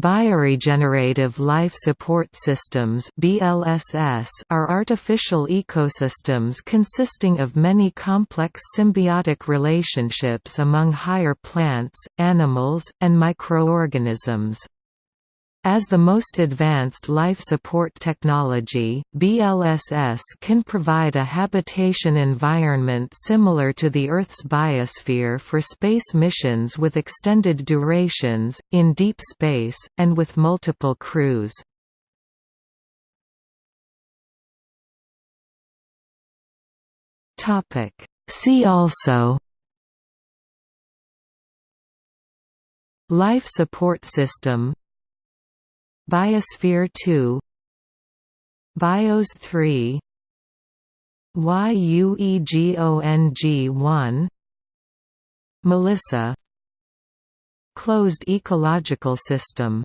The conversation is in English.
Bioregenerative life support systems are artificial ecosystems consisting of many complex symbiotic relationships among higher plants, animals, and microorganisms. As the most advanced life support technology, BLSS can provide a habitation environment similar to the Earth's biosphere for space missions with extended durations, in deep space, and with multiple crews. See also Life support system Biosphere 2 BIOS 3 YUEGONG1 Melissa. Closed ecological system